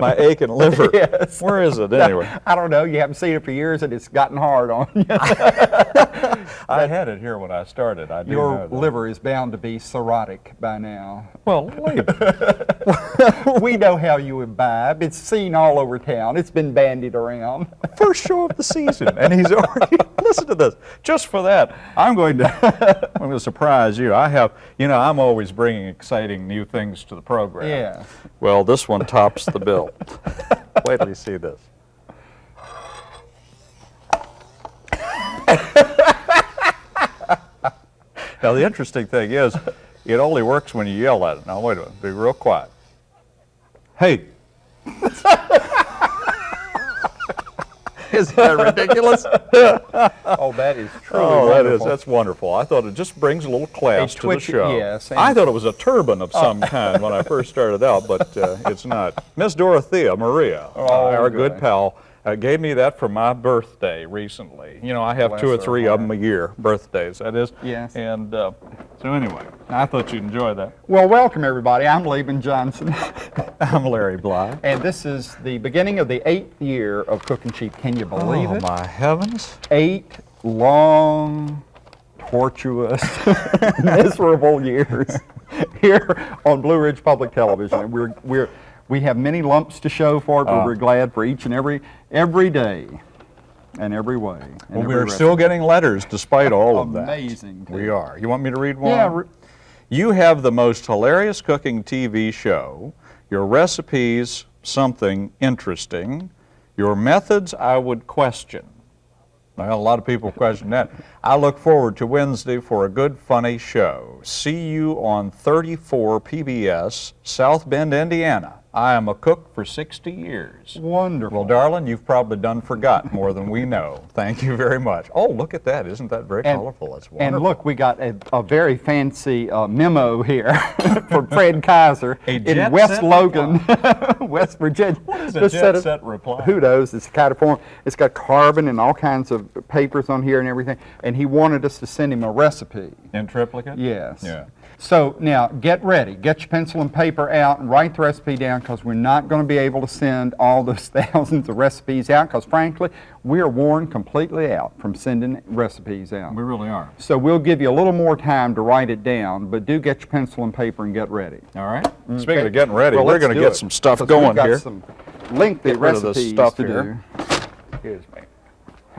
my aching liver. Yes. Where is it anyway? I don't know. You haven't seen it for years, and it's gotten hard on you. I had it here when I started. I Your liver is bound to be cirrhotic by now. Well, we know how you imbibe. It's seen all over town. It's been bandied around. First show of the season, and he's already. listen to this. Just for that, I'm going to. I'm going to surprise you. I have. You know, I'm always bringing exciting new things to the program. Yeah. Well, this one tops the bill. Wait till you see this. Now, the interesting thing is, it only works when you yell at it. Now, wait a minute. Be real quiet. Hey. Isn't that ridiculous? Oh, that is truly Oh, that is, wonderful. that's wonderful. I thought it just brings a little class A to twitch- the show. yes, I thought it was a turban of some kind when I first started out, but uh, it's not. Miss Dorothea Maria, Oh, our good good. pal, uh, gave me that for my birthday recently. You know, I have two or Bless three of them a year, birthdays, that is. Yes. And uh, so anyway, I thought you'd enjoy that. Well, welcome everybody. I'm Laban Johnson, I'm Larry Bly. and this is the beginning of the eighth year of Cooking Cheap. Can you believe oh, it? Oh, my heavens. Eight long, tortuous, miserable years here on Blue Ridge Public Television. And we're we're we have many lumps to show for it, but Ah. we're glad for each and every every day and every way. and Well, we're still getting letters despite all of that. Amazing, We are. You want me to read one? Yeah, You have the most hilarious cooking TV show. Your recipes, something interesting. Your methods, I would question. Well, a lot of people question that. I look forward to Wednesday for a good, funny show. See you on 34 PBS, South Bend, Indiana. I am a cook for 60 years. Wonderful. Well, darling, you've probably done forgot more than we know. Thank you very much. Oh, look at that. Isn't that very And- colorful? That's wonderful. And look, we got a, a very fancy uh, memo here for Fred Kaiser in West Logan, West Virginia. What is a jet set reply? Who knows? It's kind of form. It's got carbon and all kinds of papers on here and everything. And he wanted us to send him a recipe. In triplicate? Yes. Yeah. So now get ready. Get your pencil and paper out and write the recipe down because we're not going to be able to send all those thousands of recipes out because frankly, we are worn completely out from sending recipes out. We really are. So we'll give you a little more time to write it down, but do get your pencil and paper and get ready. All right. Mm, Speaking of getting ready, Well, we're going to get it, some stuff going we've got here. some lengthy Get rid of this recipes stuff to here. do. Excuse me.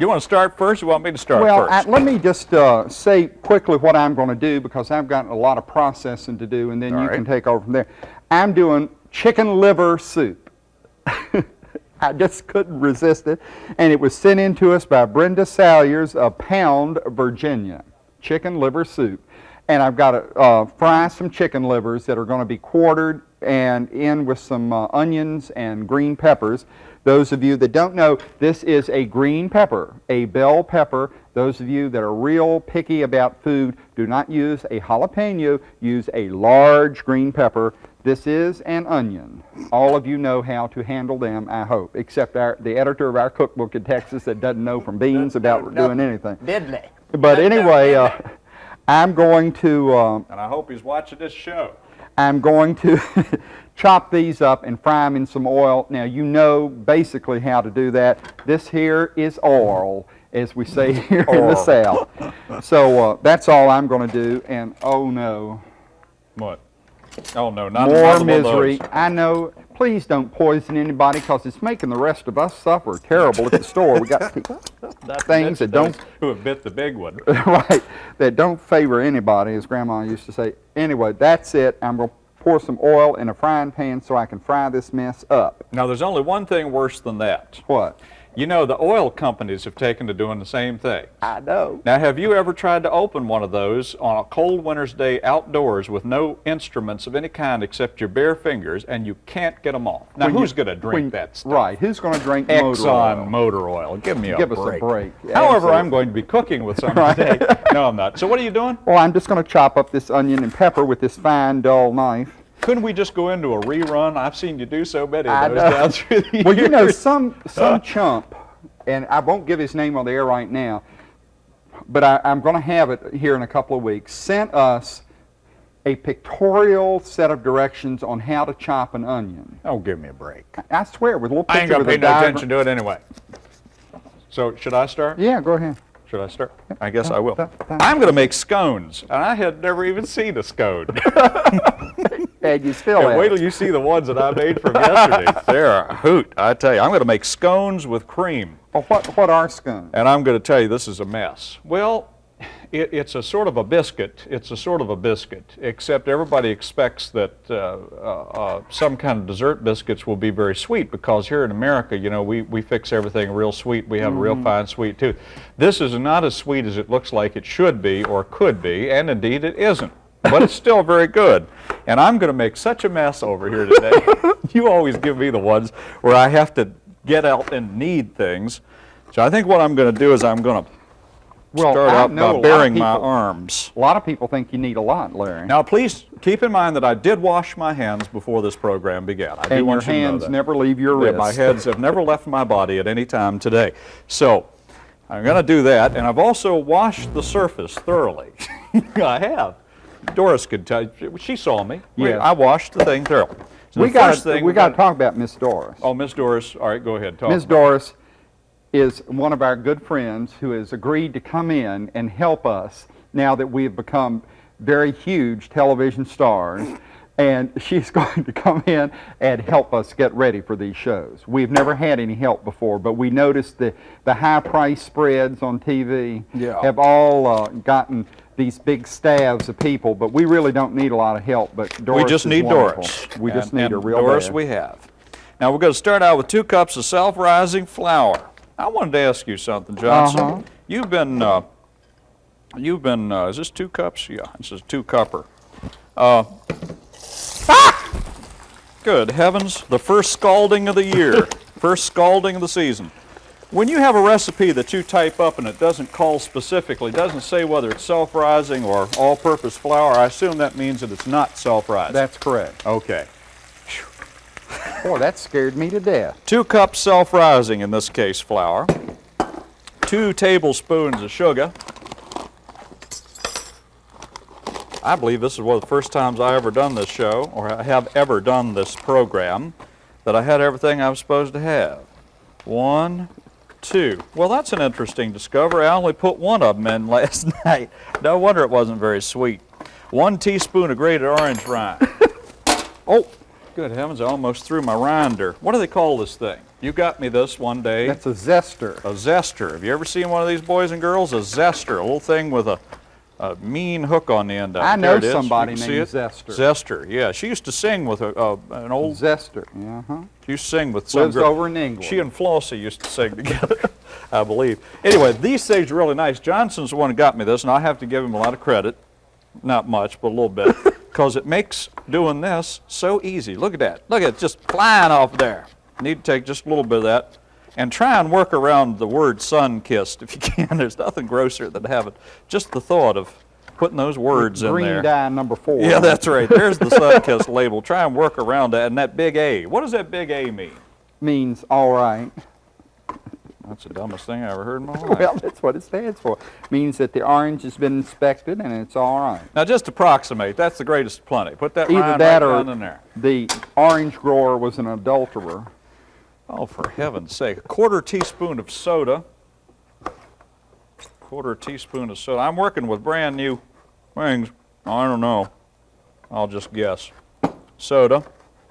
You want to start first or you want me to start Well, first? let me just uh, say quickly what I'm going to do because I've got a lot of processing to do, and then All you right. can take over from there. I'm doing chicken liver soup. I just couldn't resist it, and it was sent in to us by Brenda Salyers of Pound, Virginia. Chicken liver soup, and I've got to uh, fry some chicken livers that are going to be quartered and in with some uh, onions and green peppers. Those of you that don't know, this is a green pepper, a bell pepper. Those of you that are real picky about food, do not use a jalapeno, use a large green pepper. This is an onion. All of you know how to handle them, I hope, except our, the editor of our cookbook in Texas that doesn't know from beans about doing anything. Diddley. But anyway, uh, I'm going to um, and I hope he's watching this show. I'm going to chop these up and fry them in some oil. Now you know basically how to do that. This here is oil, as we say here in the Oil. South. So uh, that's all I'm going to do. And oh no, What? Oh, no, not more another one of misery. I know. Please don't poison anybody because it's making the rest of us suffer terrible at the store. We got things that don't Who have bit the big one. right, that don't favor anybody, as Grandma used to say. Anyway, that's it. I'm going to pour some oil in a frying pan so I can fry this mess up. Now, there's only one thing worse than that. What? You know, the oil companies have taken to doing the same thing. I know. Now, have you ever tried to open one of those on a cold winter's day outdoors with no instruments of any kind except your bare fingers, and you can't get them off? Now, When who's going to drink when- that stuff? Right. Who's going to drink motor Exxon oil? motor oil. Give me a Give us a break. break. However, Absolutely. I'm going to be cooking with some today. No, I'm not. So what are you doing? Well, I'm just going to chop up this onion and pepper with this fine, dull knife. Couldn't we just go into a rerun? I've seen you do so many of those down through the Well, you know, some some chump, and I won't give his name on the air right now, but I, I'm going to have it here in a couple of weeks. Sent us a pictorial set of directions on how to chop an onion. Oh, give me a break. I swear, with a little picture I ain't gonna pay no attention to it anyway. So, should I start? Yeah, go ahead. Should I start? I guess I will. That- that- I'm gonna make scones, and I had never even seen a scone. And you still And wait till you see the ones that I made from yesterday. They're a hoot, I tell you. I'm gonna make scones with cream. Oh, what, what are scones? And I'm going to tell you, this is a mess. Well, it, it's a sort of a biscuit. It's a sort of a biscuit, except everybody expects that uh, uh, uh, some kind of dessert biscuits will be very sweet because here in America, you know, we, we fix everything real sweet. We have a real fine sweet tooth. This is not as sweet as it looks like it should be or could be, and indeed it isn't. But it's still very good. And I'm going to make such a mess over here today. you always give me the ones where I have to get out and knead things. So I think what I'm going to do is I'm going to Well, start out by of baring my arms. A lot of people think you need a lot, Larry. Now, please keep in mind that I did wash my hands before this program began. I do and your want you to know hands never leave your Yeah, wrist. my hands have never left my body at any time today. So I'm going to do that, and I've also washed the surface thoroughly. I have. Doris could tell you. She saw me. Yeah. I washed the thing thoroughly. So we got we got to talk about Miss Doris. Oh, Miss Doris. All right, go ahead. Talk. It. Doris is one of our good friends who has agreed to come in and help us now that we have become very huge television stars. And she's going to come in and help us get ready for these shows. We've never had any help before, but we noticed the, the high price spreads on TV Yeah. have all uh, gotten these big staffs of people, but we really don't need a lot of help. But Doris we just need wonderful. Doris. We just And- need and her real Doris bad. we have. Now we're going to start out with two cups of self-rising flour. I wanted to ask you something, Johnson. Uh-huh. You've been, uh, you've been, uh, is this two cups? Yeah, this is two cupper. Uh, Good heavens, the first scalding of the year, first scalding of the season. When you have a recipe that you type up and it doesn't call specifically, doesn't say whether it's self-rising or all-purpose flour, I assume that means that it's not self-rising. That's correct. Okay. Boy, that scared me to death. Two cups self-rising, in this case, flour. Two tablespoons of sugar. I believe this is one of the first times I ever done this show, or I have ever done this program, that I had everything I was supposed to have. One, two. Well, that's an interesting discovery. I only put one of them in last night. No wonder it wasn't very sweet. One teaspoon of grated orange rind. oh, good heavens, I almost threw my rinder. What do they call this thing? You got me this one day. That's a zester. a zester. Have you ever seen one of these boys and girls? A zester, a little thing with a, a mean hook on the end of it. I know it somebody named? Zester. Zester, yeah. She used to sing with a, uh, an old Zester. Uh-huh. she used to sing with some Lives girl. over in England. She and Flossie used to sing together, I believe. Anyway, these things are really nice. Johnson's the one who got me this, and I have to give him a lot of credit. Not much, but a little bit. Because it makes doing this so easy. Look at that. Look at it just flying off there. Need to take just a little bit of that. And try and work around the word sun kissed if you can. There's nothing grosser than having just the thought of putting those words in there. Green dye number four. Yeah, that's right. There's the sun kissed label. Try and work around that. And that big A. What does that big A mean? means all right. That's the dumbest thing I ever heard in my life. Well, that's what it stands for. Means that the orange has been inspected and it's all right. now, just approximate. That's the greatest plenty. Put that Either line that right or in there. the orange grower was an adulterer. Oh, for heaven's sake. A quarter teaspoon of soda. Quarter teaspoon of soda. I'm working with brand new things. I don't know. I'll just guess. Soda.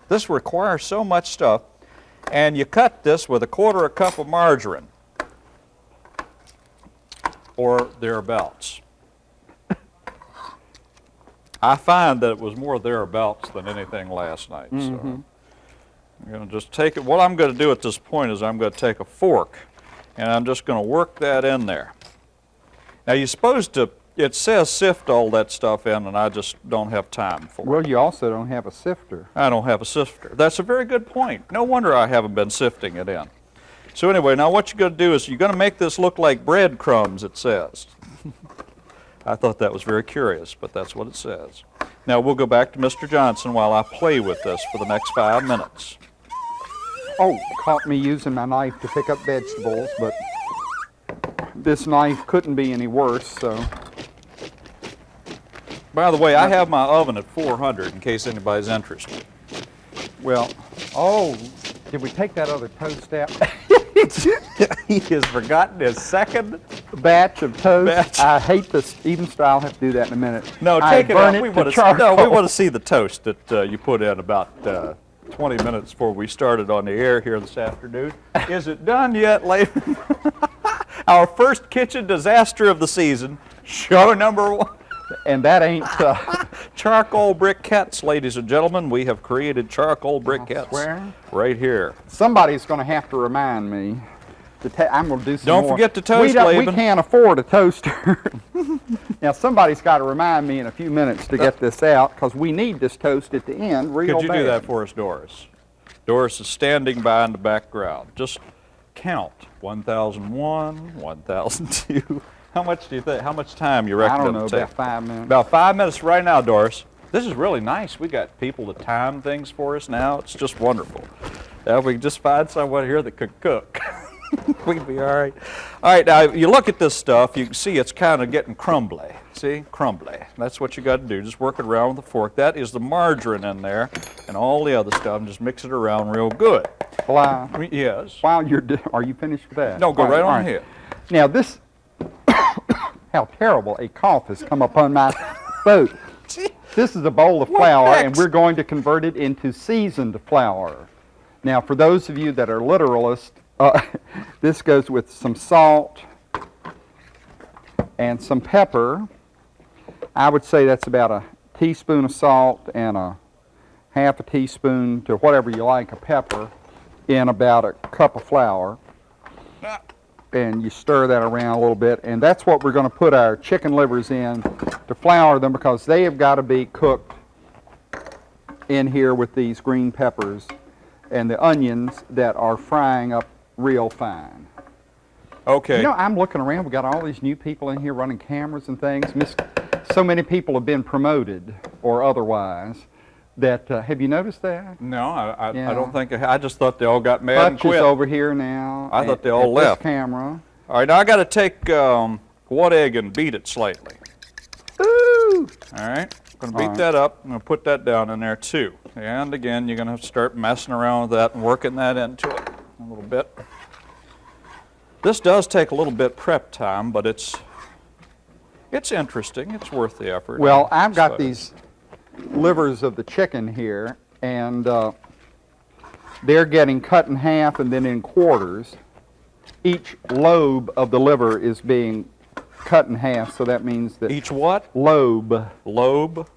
This requires so much stuff. And you cut this with a quarter of a cup of margarine. Or thereabouts. I find that it was more thereabouts than anything last night. So. Mm-hmm. I'm going to just take it. What I'm going to do at this point is I'm going to take a fork and I'm just going to work that in there. Now you're supposed to, it says sift all that stuff in and I just don't have time for it. Well, you also don't have a sifter. I don't have a sifter. That's a very good point. No wonder I haven't been sifting it in. So anyway, now what you're going to do is you're going to make this look like breadcrumbs, it says. I thought that was very curious, but that's what it says. Now we'll go back to Mr. Johnson while I play with this for the next five minutes. Oh, caught me using my knife to pick up vegetables, but this knife couldn't be any worse, so. By the way, I have my oven at 400 in case anybody's interested. Well, oh, did we take that other toast out? he has forgotten his second. Batch of toast. Batch. I hate this. Even so, I'll have to do that in a minute. No, I take it burn out. we want to no, we want to see the toast that uh, you put in about uh, 20 minutes before we started on the air here this afternoon. Is it done yet, Laban? Our first kitchen disaster of the season, show number one. And that ain't. Uh, Charcoal briquettes, ladies and gentlemen. We have created charcoal briquettes right here. somebody's going to have to remind me. To I'm going to do some Don't more. forget to we toast, don't- We can't afford a toaster. now somebody's got to remind me in a few minutes to get this out because we need this toast at the end real Could you do that for us, Doris? Doris is standing by in the background. Just count 1001, 1002. How much do you think? How much time you reckon I don't know, take? about five minutes. About five minutes right now, Doris. This is really nice. We got people to time things for us now. It's just wonderful. Now, if we could just find someone here that could cook, we'd be all right. All right, now you look at this stuff, you can see it's kind of getting crumbly. See, crumbly. That's what you got to do. Just work it around with a fork. That is the margarine in there, and all the other stuff. And just mix it around real good. Well, I- I yes. while you're, are you finished with that? No, go right, all on here. Now this, how terrible a cough has come upon my throat. This is a bowl of flour, and we're going to convert it into seasoned flour. Now, for those of you that are literalists, uh, this goes with some salt and some pepper. I would say that's about a teaspoon of salt and a half a teaspoon to whatever you like of pepper in about a cup of flour and you stir that around a little bit and that's what we're going to put our chicken livers in to flour them because they have got to be cooked in here with these green peppers and the onions that are frying up real fine. Okay. You know, I'm looking around. We've got all these new people in here running cameras and things. Miss, so many people have been promoted or otherwise. That uh, have you noticed that? no, I, I, I don't think I, I just thought they all got mad and Hutch is over here now. I thought they all at left. camera. All right, now I got to take um, one egg and beat it slightly. Ooh. All right, I'm going to beat right. that up. I'm to put that down in there too. And again, you're going to start messing around with that and working that into it a little bit. This does take a little bit prep time, but it's it's interesting. It's worth the effort. Well, I've got So- these livers of the chicken here, and uh, they're getting cut in half and then in quarters. Each lobe of the liver is being cut in half, so that means that Each what? lobe. Lobe?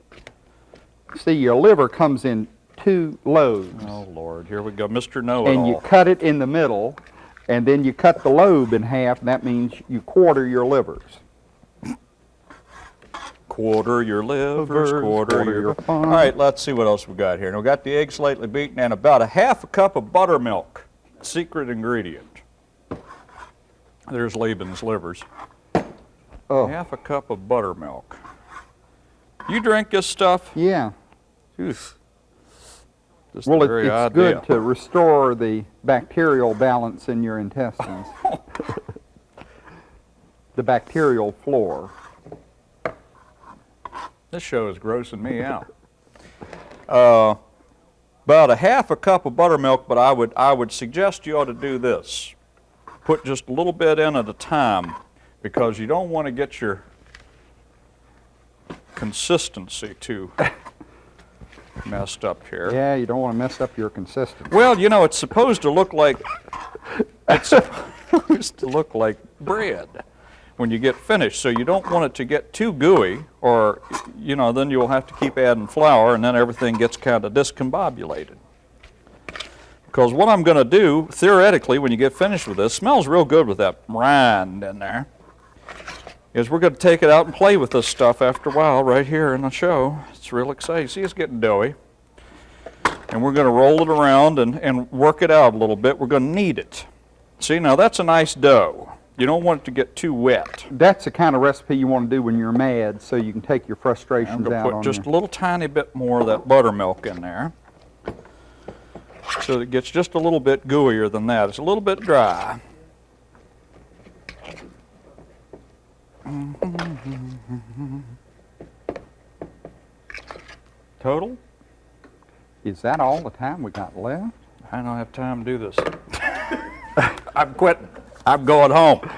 See, your liver comes in two lobes, Oh, Lord, here we go. Mr. and Know-it-all. you cut it in the middle, and then you cut the lobe in half, and that means you quarter your livers. Quarter your livers, quarter, quarter your... your fun. All right, let's see what else we got here. Now, we got the egg slightly beaten and about a half a cup of buttermilk. Secret ingredient. There's Laban's livers. Oh, Half a cup of buttermilk. You drink this stuff? yeah. Oof. Just Well, it, it's idea. good to restore the bacterial balance in your intestines. the bacterial flora. This show is grossing me out. Uh, about a half a cup of buttermilk, but I would I would suggest you ought to do this. Put just a little bit in at a time, because you don't want to get your consistency too messed up here. Yeah, you don't want to mess up your consistency. Well, you know, it's supposed to look like it's supposed to look like bread when you get finished. So you don't want it to get too gooey, or you know, then you'll have to keep adding flour, and then everything gets kind of discombobulated. Because what I'm going to do, theoretically, when you get finished with this, smells real good with that rind in there. Is we're going to take it out and play with this stuff after a while, right here in the show. It's real exciting. See, it's getting doughy and we're going to roll it around and, and work it out a little bit. We're going to knead it. See, now that's a nice dough. You don't want it to get too wet. That's the kind of recipe you want to do when you're mad, so you can take your I'm frustrations going to out put just a little tiny bit more of that buttermilk in there. So it gets just a little bit gooier than that. It's a little bit dry. Total? Is that all the time we got left? I don't have time to do this. I'm quitting. I'm going home.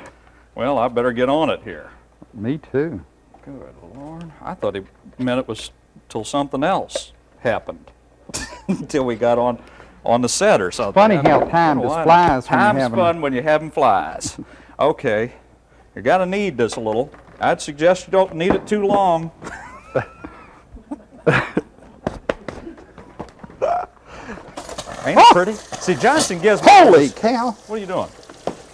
Well, I better get on it here. Me too. Good Lord. I thought he meant it was till something else happened. Until we got on on the set or something. Funny how time just flies Time's having- fun when you're having flies. Okay. You're going to need this a little. I'd suggest you don't need it too long. Ain't it pretty? See, Johnson gives me Holy cow! what are you doing?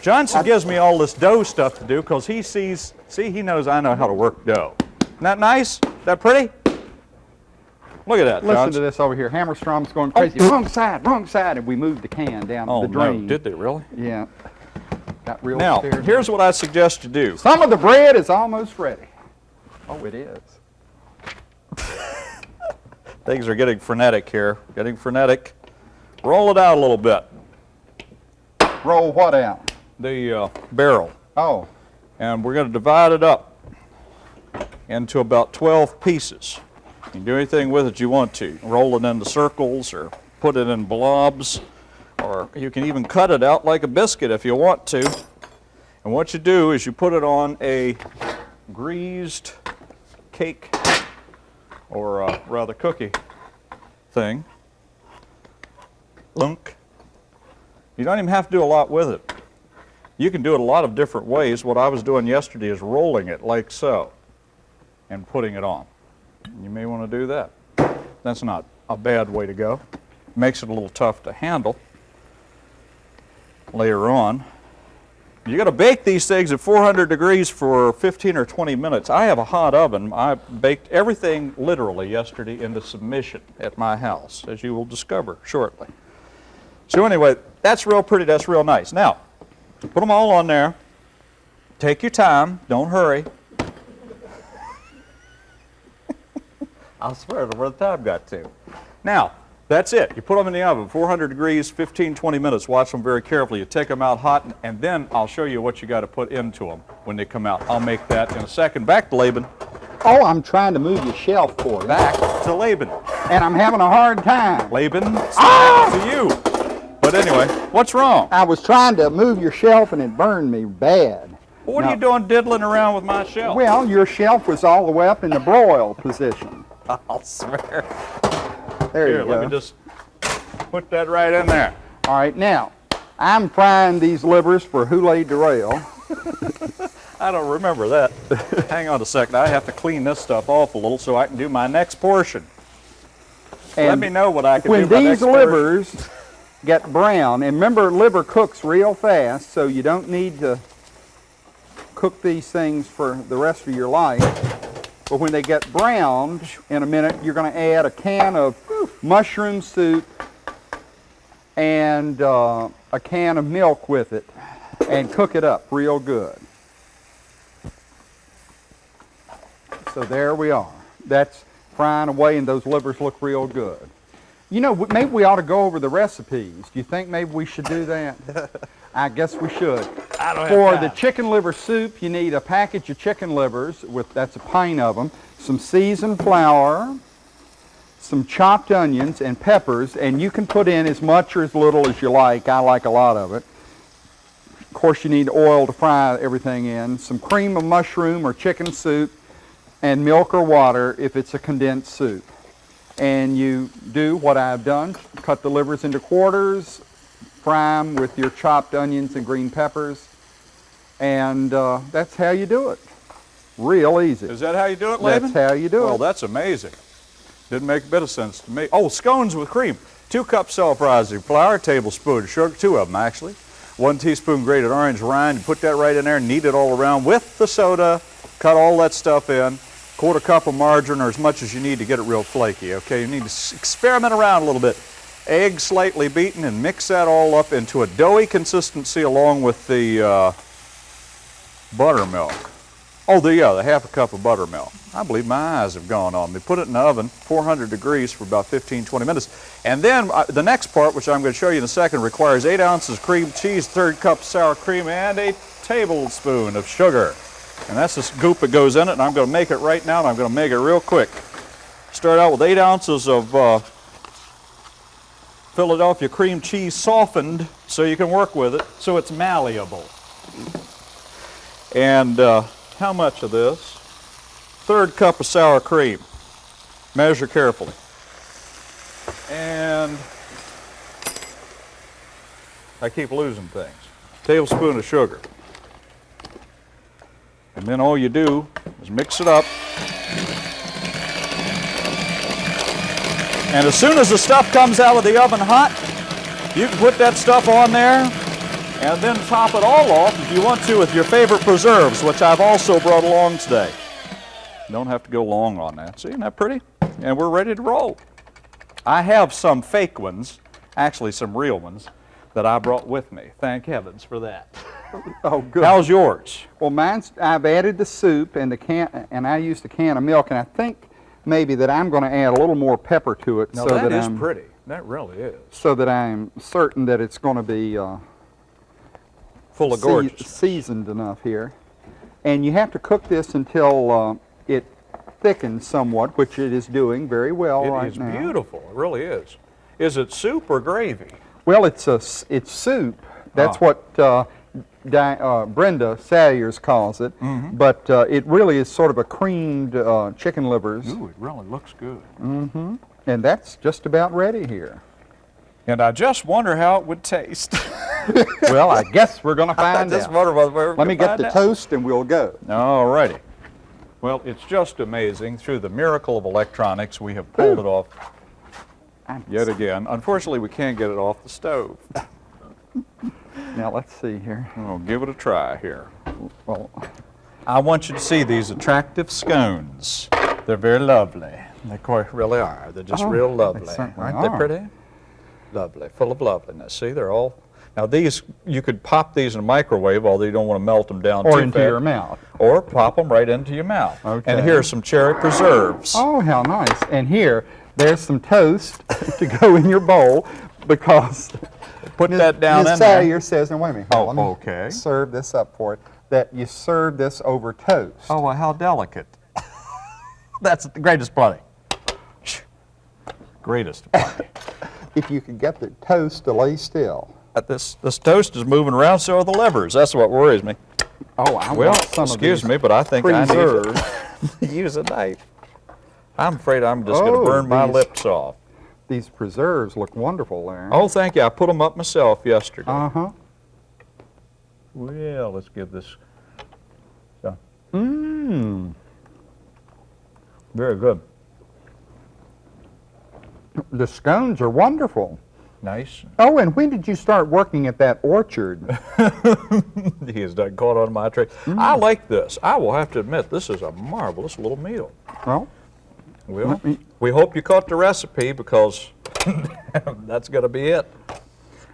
Johnson gives me all this dough stuff to do because he sees, see, he knows I know how to work dough. Isn't that nice? That pretty? Look at that, Listen Johnson. to this over here. Hammerstrom's going oh, crazy. Wrong side, wrong side, and we moved the can down Oh, the no, drain. did they really? Yeah. Got real Now, scared. here's what I suggest you do. Some of the bread is almost ready. Oh, it is. Things are getting frenetic here, getting frenetic. Roll it out a little bit, Roll what out? The uh, barrel, Oh, and we're going to divide it up into about 12 pieces. You can do anything with it you want to. Roll it into circles or put it in blobs, or you can even cut it out like a biscuit if you want to. And what you do is you put it on a greased cake or uh, rather cookie thing. Lunk. You don't even have to do a lot with it. You can do it a lot of different ways. What I was doing yesterday is rolling it like so and putting it on. You may want to do that. That's not a bad way to go. Makes it a little tough to handle later on. You got to bake these things at 400 degrees for 15 or 20 minutes. I have a hot oven. I baked everything literally yesterday into submission at my house, as you will discover shortly. So anyway, that's real pretty. That's real nice. Now, put them all on there. Take your time. Don't hurry. I swear, to where the time got to. Now, that's it. You put them in the oven, 400 degrees, 15, 20 minutes. Watch them very carefully. You take them out hot, and, then I'll show you what you got to put into them when they come out. I'll make that in a second. Back to Laban. oh, I'm trying to move your shelf for you. Back to Laban. And I'm having a hard time. Laban, back to ah! you. But anyway, what's wrong? I was trying to move your shelf and it burned me bad. What No. are you doing diddling around with my shelf? Well, your shelf was all the way up in the broil position. I'll swear. There Here, you go. let me just put that right in there. All right, now, I'm frying these livers for Houlet Durrell. I don't remember that. Hang on a second. I have to clean this stuff off a little so I can do my next portion. Let me know what I can when do my these livers get brown, and remember liver cooks real fast, so you don't need to cook these things for the rest of your life. But when they get browned in a minute, you're going to add a can of mushroom soup and uh, a can of milk with it and cook it up real good. So there we are. That's frying away and those livers look real good. You know, maybe we ought to go over the recipes. Do you think maybe we should do that? I guess we should. I don't have For the chicken liver soup, you need a package of chicken livers, with that's a pint of them, some seasoned flour, some chopped onions and peppers, and you can put in as much or as little as you like. I like a lot of it. Of course, you need oil to fry everything in. Some cream of mushroom or chicken soup, and milk or water if it's a condensed soup. And you do what I've done, cut the livers into quarters, fry them with your chopped onions and green peppers, and uh, that's how you do it. Real easy. Is that how you do it, Laban? That's how you do Well, it. Well, that's amazing. Didn't make a bit of sense to me. Oh, scones with cream. Two cups self-rising flour, tablespoon sugar, two of them actually. One teaspoon grated orange rind. You put that right in there, knead it all around with the soda. Cut all that stuff in. Quarter cup of margarine or as much as you need to get it real flaky, okay? You need to experiment around a little bit. Egg slightly beaten and mix that all up into a doughy consistency along with the uh, buttermilk. Oh, the, yeah, the half a cup of buttermilk. I believe my eyes have gone on me. Put it in the oven, 400 degrees for about 15, 20 minutes. And then uh, the next part, which I'm going to show you in a second, requires 8 ounces cream cheese, third cup sour cream, and a tablespoon of sugar. And that's the goop that goes in it, and I'm going to make it right now, and I'm going to make it real quick. Start out with eight ounces of uh, Philadelphia cream cheese softened so you can work with it so it's malleable. And uh, how much of this? Third cup of sour cream. Measure carefully. And I keep losing things. Tablespoon of sugar. And then all you do is mix it up. And as soon as the stuff comes out of the oven hot, you can put that stuff on there and then top it all off if you want to with your favorite preserves, which I've also brought along today. Don't have to go long on that. See, isn't that pretty? And we're ready to roll. I have some fake ones, actually some real ones, that I brought with me. Thank heavens for that. Oh, good. How's yours? Well, mine's, I've added the soup and the can, and I used a can of milk, and I think maybe that I'm going to add a little more pepper to it No, so that that is I'm pretty. That really is. so that I'm certain that it's going to be uh, Full of gorgeous. seasoned enough here. And you have to cook this until uh, it thickens somewhat, which it is doing very well It right is now. beautiful. It really is. Is it soup or gravy? Well, it's a it's soup. That's Ah. what uh, Di- uh, Brenda Salyers calls it. Mm-hmm. But uh, it really is sort of a creamed uh, chicken livers, Ooh, it really looks good. Mm-hmm. and that's just about ready here. And I just wonder how it would taste. well, I guess we're going to I find just out. wonder whether Let me get the toast, and we'll go. All righty. Well, it's just amazing. Through the miracle of electronics, we have pulled it off I'm- yet again. Unfortunately, we can't get it off the stove. Now let's see here. We'll give it a try here. Well, I want you to see these attractive scones. They're very lovely. They quite really are. They're just Oh, real lovely. certainly Aren't they are. pretty? Lovely, full of loveliness. See, they're all. Now these, you could pop these in a microwave, although you don't want to melt them down or too into fast. your mouth. Or pop them right into your mouth. Okay. And here's some cherry preserves. Oh, how nice! And here, there's some toast to go in your bowl because Put that down Ms. in there. Salyer says, and wait a minute, Oh, let me okay. serve this up for it, that you serve this over toast. Oh, well, how delicate. That's the greatest plenty. Greatest plenty. If you could get the toast to lay still. Uh, this, this toast is moving around, so are the levers. That's what worries me. Oh, I Well, want some excuse me, but I think I need to use a knife. I'm afraid I'm just going Oh, to burn my these- lips off. These preserves look wonderful Larry. Oh, thank you. I put them up myself yesterday. Uh-huh. well, let's give this. So, Mmm. very good. The scones are wonderful. Nice. Oh, and when did you start working at that orchard? he has done caught on my trick. I like this. I will have to admit, this is a marvelous little meal. well, Well, me- we hope you caught the recipe because that's going to be it.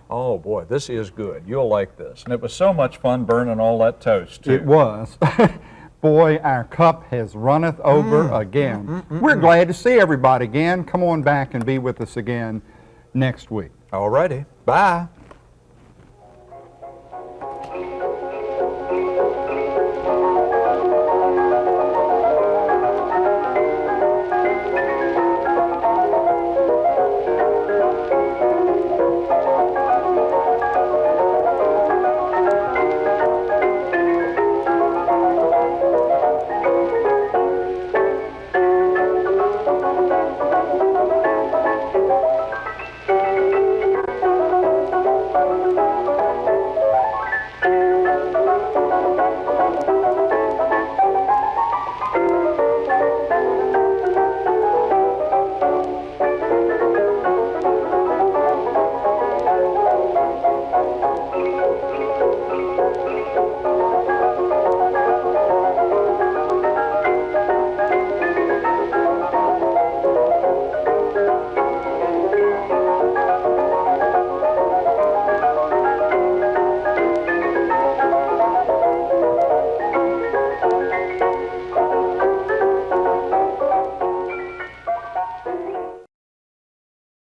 Oh boy, this is good. You'll like this. And it was so much fun burning all that toast too. it was. Boy, our cup has runneth over Mm. again. Mm, mm, mm, We're glad to see everybody again. Come on back and be with us again next week. All righty. Bye.